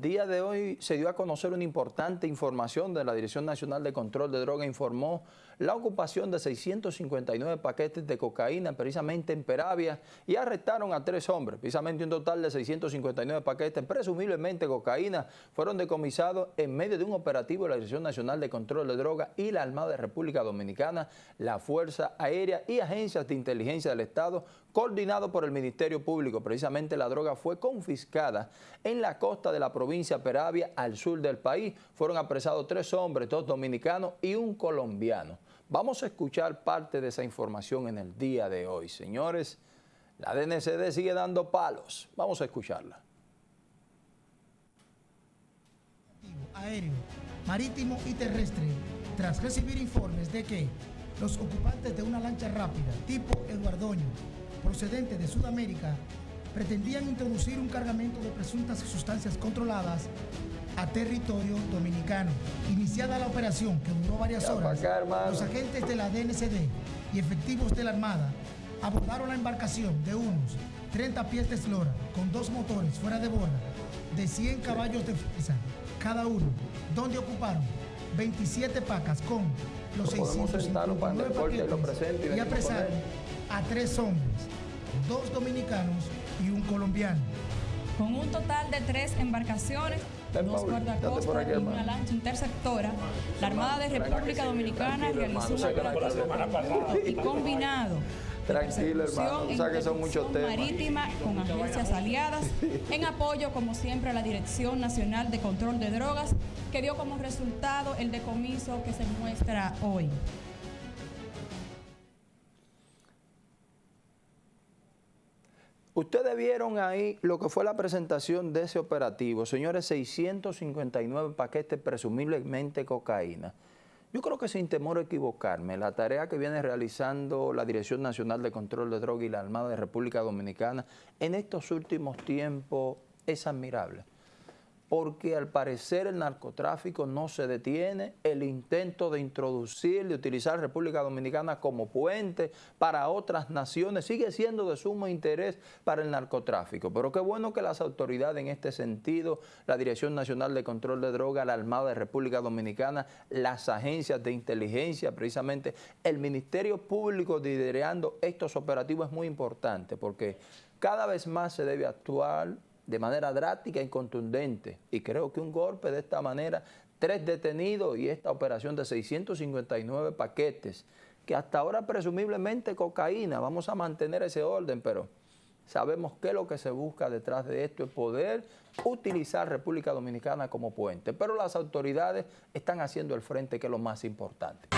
Día de hoy se dio a conocer una importante información de la Dirección Nacional de Control de Droga. Informó la ocupación de 659 paquetes de cocaína precisamente en Peravia y arrestaron a tres hombres. Precisamente un total de 659 paquetes, presumiblemente cocaína, fueron decomisados en medio de un operativo de la Dirección Nacional de Control de Droga y la Armada de República Dominicana, la Fuerza Aérea y agencias de inteligencia del Estado coordinado por el Ministerio Público. Precisamente la droga fue confiscada en la costa de la provincia Peravia, al sur del país. Fueron apresados tres hombres, dos dominicanos y un colombiano. Vamos a escuchar parte de esa información en el día de hoy. Señores, la DNCD sigue dando palos. Vamos a escucharla. Aéreo, marítimo y terrestre, tras recibir informes de que los ocupantes de una lancha rápida tipo Eduardoño procedente de Sudamérica pretendían introducir un cargamento de presuntas sustancias controladas a territorio dominicano. Iniciada la operación, que duró varias horas, los agentes de la DNCD y efectivos de la Armada abordaron la embarcación de unos 30 pies de eslora con dos motores fuera de borda de 100 caballos de fuerza cada uno, donde ocuparon 27 pacas con los 659 paquetes y apresaron a tres hombres, dos dominicanos y un colombiano. Con un total de tres embarcaciones, dos guardacostas y una lancha interceptora, la Armada de República Dominicana realizó un operativo y combinado Tranquilo, hermano. O sea que son muchos temas. Marítima con agencias aliadas, en apoyo, como siempre, a la Dirección Nacional de Control de Drogas, que dio como resultado el decomiso que se muestra hoy. Ustedes vieron ahí lo que fue la presentación de ese operativo. Señores, 659 paquetes presumiblemente cocaína. Yo creo que sin temor a equivocarme, la tarea que viene realizando la Dirección Nacional de Control de Drogas y la Armada de República Dominicana en estos últimos tiempos es admirable porque al parecer el narcotráfico no se detiene, el intento de introducir, de utilizar República Dominicana como puente para otras naciones sigue siendo de sumo interés para el narcotráfico. Pero qué bueno que las autoridades en este sentido, la Dirección Nacional de Control de Drogas, la Armada de República Dominicana, las agencias de inteligencia, precisamente el Ministerio Público liderando estos operativos es muy importante porque cada vez más se debe actuar de manera drástica y contundente. Y creo que un golpe de esta manera, tres detenidos y esta operación de 659 paquetes, que hasta ahora presumiblemente cocaína, vamos a mantener ese orden, pero sabemos que lo que se busca detrás de esto es poder utilizar República Dominicana como puente. Pero las autoridades están haciendo el frente, que es lo más importante.